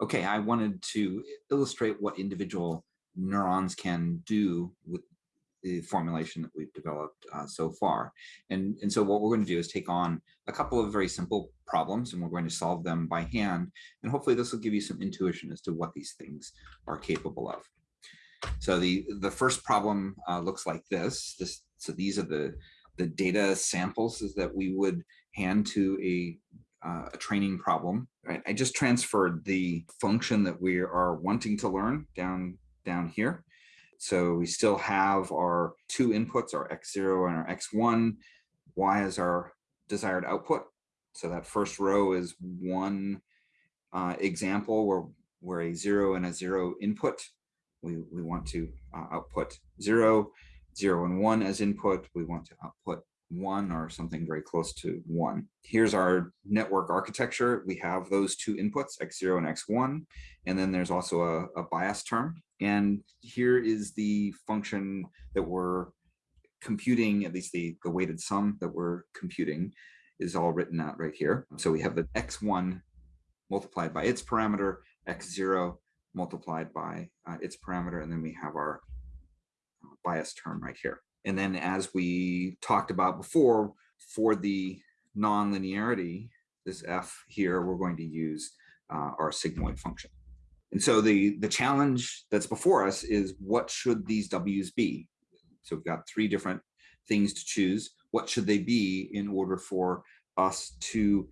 okay, I wanted to illustrate what individual neurons can do with the formulation that we've developed uh, so far. And, and so what we're going to do is take on a couple of very simple problems and we're going to solve them by hand. And hopefully this will give you some intuition as to what these things are capable of. So the, the first problem uh, looks like this. this. So these are the, the data samples that we would hand to a, uh, a training problem. Right? I just transferred the function that we are wanting to learn down, down here. So we still have our two inputs, our x0 and our x1. Y is our desired output. So that first row is one uh, example where, where a zero and a zero input. We, we want to uh, output zero, zero and one as input. We want to output one or something very close to one. Here's our network architecture. We have those two inputs, x0 and x1, and then there's also a, a bias term. And here is the function that we're computing, at least the, the weighted sum that we're computing is all written out right here. So we have the x1 multiplied by its parameter, x0 multiplied by uh, its parameter, and then we have our uh, bias term right here. And then as we talked about before, for the nonlinearity, this f here, we're going to use uh, our sigmoid function. And so the, the challenge that's before us is what should these W's be? So we've got three different things to choose. What should they be in order for us to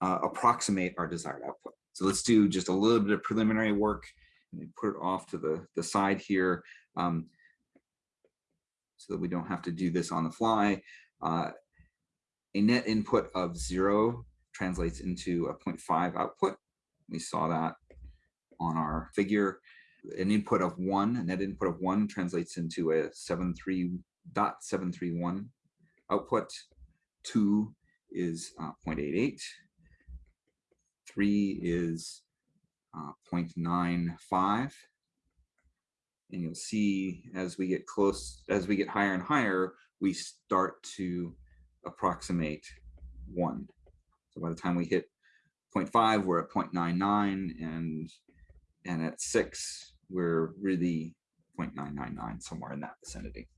uh, approximate our desired output? So let's do just a little bit of preliminary work and put it off to the, the side here um, so that we don't have to do this on the fly. Uh, a net input of zero translates into a 0.5 output. We saw that on our figure. An input of one, a net input of one translates into a 73.731 output. Two is uh, 0.88. Three is uh, 0.95. And you'll see as we get close, as we get higher and higher, we start to approximate one. So by the time we hit 0.5, we're at 0.99 and and at six, we're really 0.999, somewhere in that vicinity.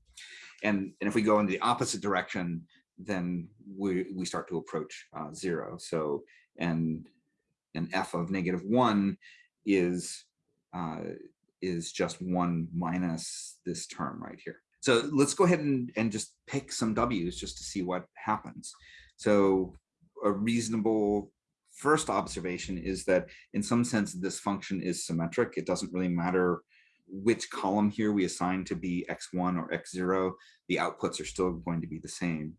And, and if we go in the opposite direction, then we, we start to approach uh, zero. So, and an f of negative one is, uh, is just one minus this term right here. So let's go ahead and, and just pick some W's just to see what happens. So a reasonable first observation is that in some sense this function is symmetric. It doesn't really matter which column here we assign to be x1 or x0, the outputs are still going to be the same.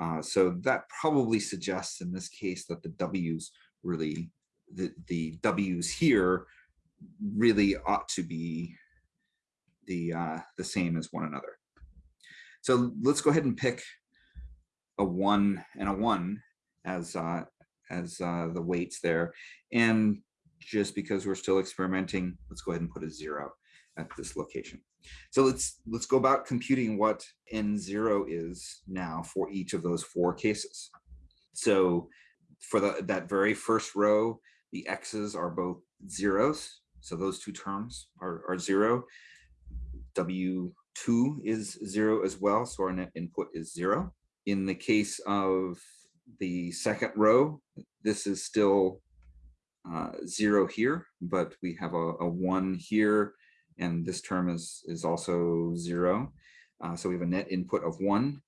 Uh, so that probably suggests in this case that the W's really, the, the W's here really ought to be the, uh, the same as one another. So let's go ahead and pick a one and a one as, uh, as uh, the weights there. And just because we're still experimenting, let's go ahead and put a zero at this location. So let's let's go about computing what n0 is now for each of those four cases. So for the, that very first row, the x's are both zeros. So those two terms are, are zero. W2 is zero as well, so our net input is zero. In the case of the second row, this is still uh, zero here, but we have a, a, one here, and this term is, is also zero. Uh, so we have a net input of one.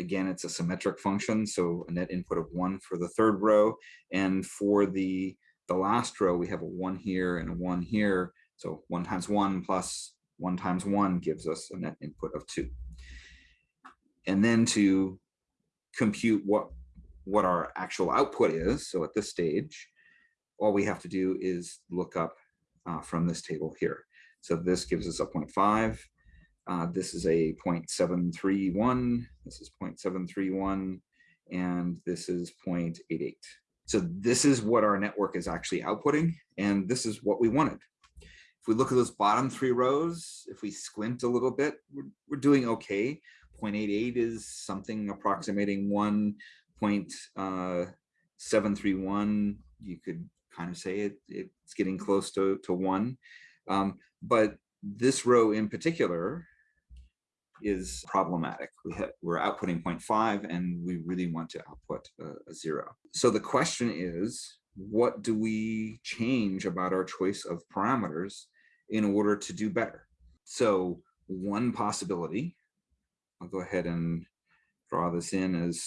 Again, it's a symmetric function, so a net input of one for the third row. And for the, the last row, we have a one here and a one here. So one times one plus one times one gives us a net input of two. And then to compute what what our actual output is. So at this stage, all we have to do is look up uh, from this table here. So this gives us a 0.5. Uh, this is a 0.731. This is 0.731. And this is 0.88. So this is what our network is actually outputting. And this is what we wanted. If we look at those bottom three rows, if we squint a little bit, we're, we're doing okay. 0.88 is something approximating one 0.731, uh, you could kind of say it, it's getting close to, to one. Um, but this row in particular is problematic. We have, we're outputting 0.5 and we really want to output a, a zero. So the question is, what do we change about our choice of parameters in order to do better? So one possibility, I'll go ahead and draw this in as,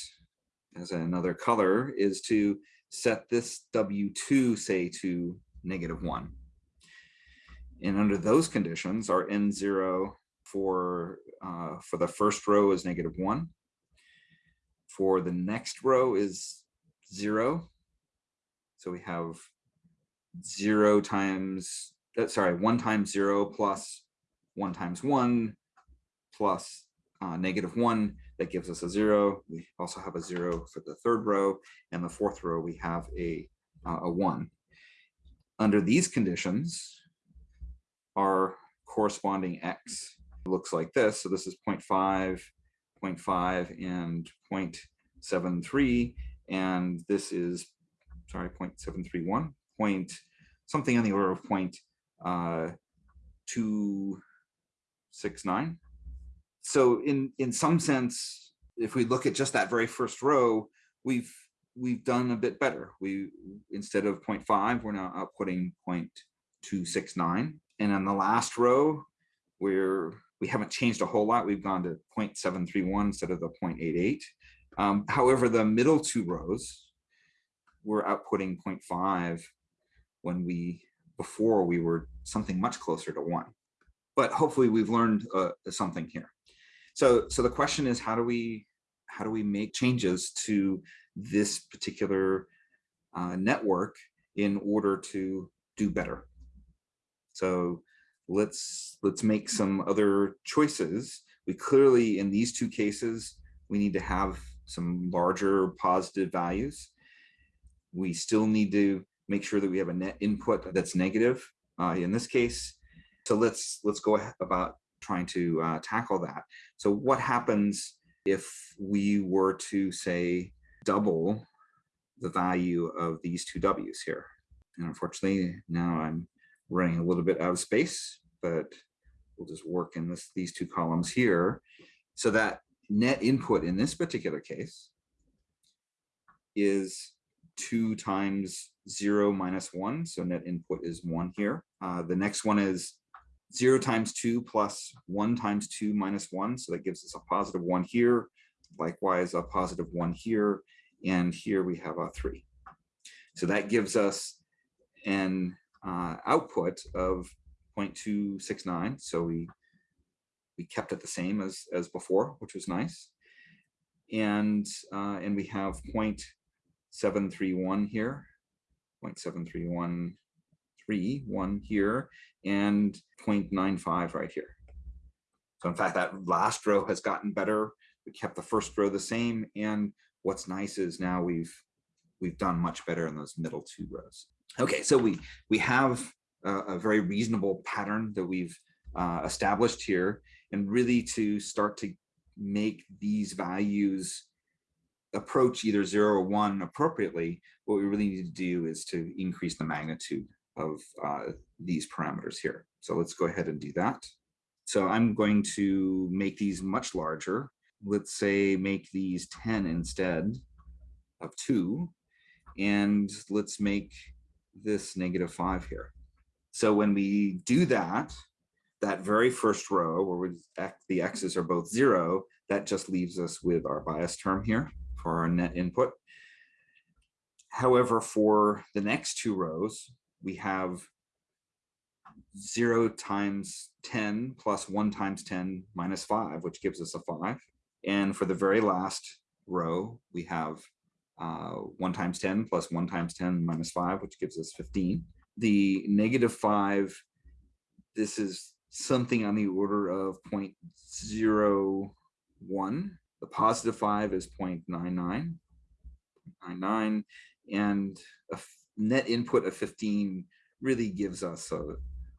as another color, is to set this W2, say, to negative one. And under those conditions, our N0 for, uh, for the first row is negative one. For the next row is zero. So we have zero times, uh, sorry, one times zero plus one times one plus uh, negative one, that gives us a zero. We also have a zero for the third row, and the fourth row we have a, uh, a one. Under these conditions, our corresponding x looks like this. So this is 0 0.5, 0 0.5, and 0.73, and this is, sorry, 0.731, point something on the order of uh, 269 so in in some sense, if we look at just that very first row, we've we've done a bit better. We instead of 0.5, we're now outputting 0.269. And on the last row, we're we haven't changed a whole lot. We've gone to 0.731 instead of the 0.88. Um, however, the middle two rows, we're outputting 0.5 when we before we were something much closer to one. But hopefully we've learned uh, something here. So, so the question is, how do we how do we make changes to this particular uh, network in order to do better? So let's let's make some other choices. We clearly, in these two cases, we need to have some larger positive values. We still need to make sure that we have a net input that's negative uh, in this case. So let's let's go about trying to uh, tackle that. So what happens if we were to say double the value of these two W's here? And unfortunately, now I'm running a little bit out of space, but we'll just work in this, these two columns here. So that net input in this particular case is two times zero minus one. So net input is one here. Uh, the next one is 0 times 2 plus 1 times 2 minus 1. So that gives us a positive 1 here. Likewise, a positive 1 here. And here we have a 3. So that gives us an uh, output of 0.269. So we we kept it the same as as before, which was nice. And uh, and we have 0.731 here, 0.731 three, here, and 0.95 right here. So in fact, that last row has gotten better. We kept the first row the same. And what's nice is now we've we've done much better in those middle two rows. Okay, so we we have a, a very reasonable pattern that we've uh, established here, and really to start to make these values approach either zero or one appropriately, what we really need to do is to increase the magnitude of uh, these parameters here. So let's go ahead and do that. So I'm going to make these much larger. Let's say make these 10 instead of 2. And let's make this negative 5 here. So when we do that, that very first row where we, the x's are both 0, that just leaves us with our bias term here for our net input. However, for the next two rows, we have 0 times 10 plus 1 times 10 minus 5, which gives us a 5. And for the very last row, we have uh, 1 times 10 plus 1 times 10 minus 5, which gives us 15. The negative 5, this is something on the order of 0.01. The positive 5 is 0.99. 99 and a net input of 15 really gives us a,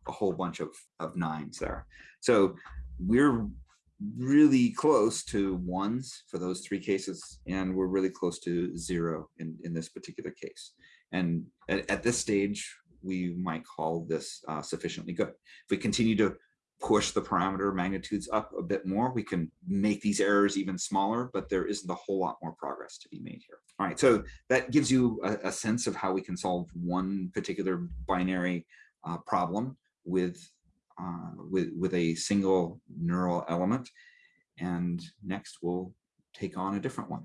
a whole bunch of, of nines there. So we're really close to ones for those three cases, and we're really close to zero in, in this particular case. And at, at this stage, we might call this uh, sufficiently good. If we continue to push the parameter magnitudes up a bit more, we can make these errors even smaller, but there isn't a whole lot more progress to be made here. All right, so that gives you a, a sense of how we can solve one particular binary uh, problem with, uh, with, with a single neural element. And next we'll take on a different one.